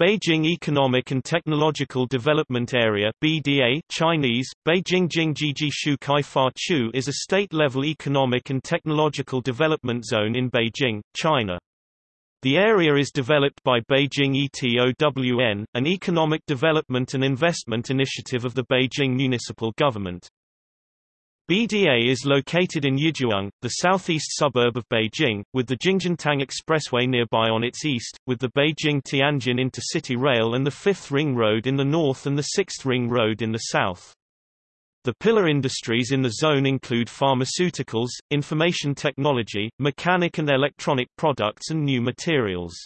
Beijing Economic and Technological Development Area BDA Chinese, Beijing Jingjiji Shu Kai Fa Chu is a state-level economic and technological development zone in Beijing, China. The area is developed by Beijing ETOWN, an economic development and investment initiative of the Beijing municipal government. BDA is located in Yizhuang, the southeast suburb of Beijing, with the Jingjintang Expressway nearby on its east, with the Beijing-Tianjin intercity rail and the 5th Ring Road in the north and the 6th Ring Road in the south. The pillar industries in the zone include pharmaceuticals, information technology, mechanic and electronic products and new materials.